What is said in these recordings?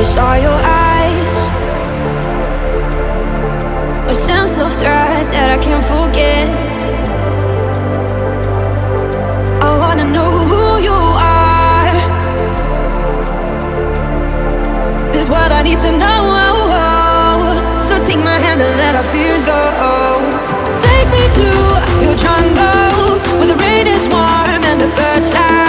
I saw your eyes. A sense of threat that I can't forget. I wanna know who you are. Is what I need to know. So take my hand and let our fears go. Take me to your jungle Where the rain is warm and the birds fly.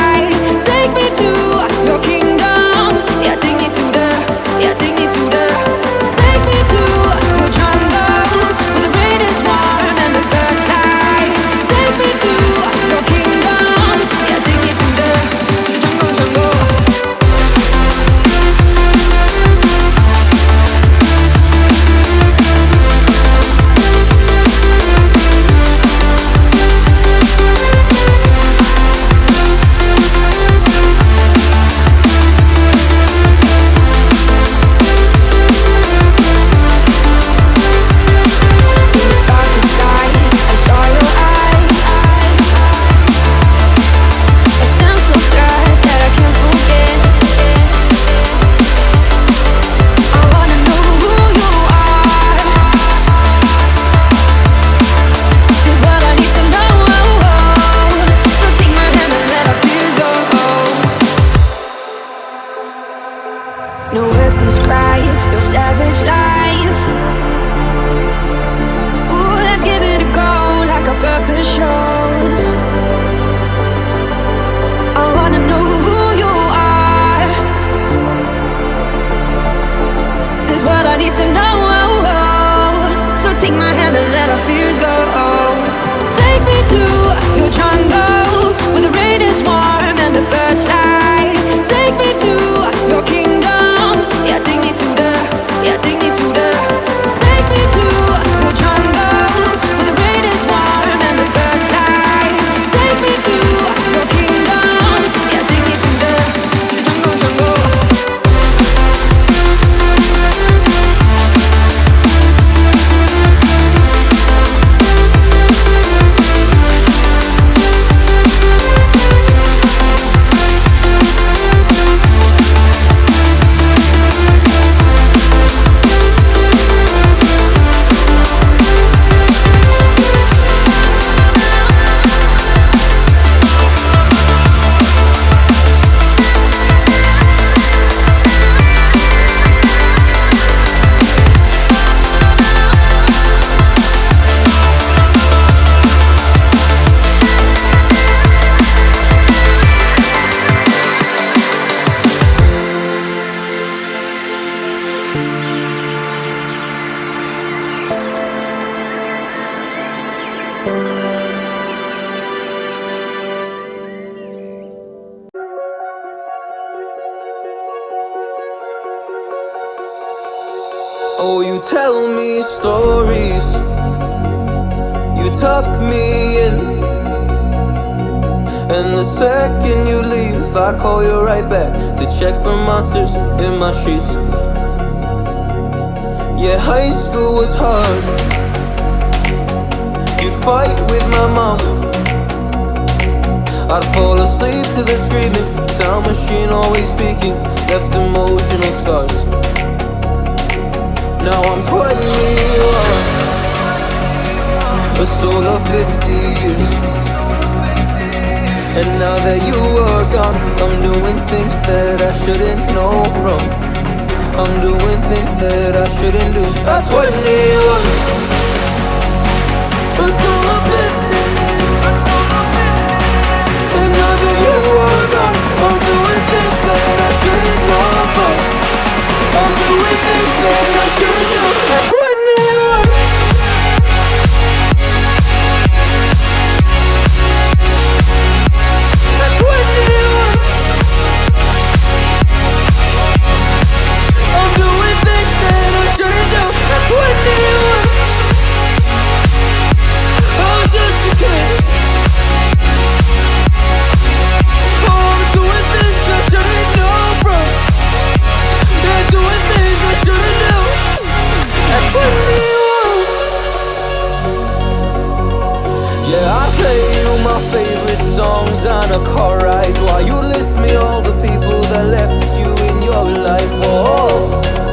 No words describe your savage life. Ooh, let's give it a go like our purpose shows. Oh, you tell me stories. You tuck me in. And the second you leave, I call you right back to check for monsters in my sheets. Yeah, high school was hard. You'd fight with my mom. I'd fall asleep to the screaming. Sound machine always speaking. Left emotional scars. Now I'm 21 A soul of 50 years. And now that you are gone I'm doing things that I shouldn't know from. I'm doing things that I shouldn't do. At 21 play you my favorite songs on a car ride. While you list me all the people that left you in your life? Oh,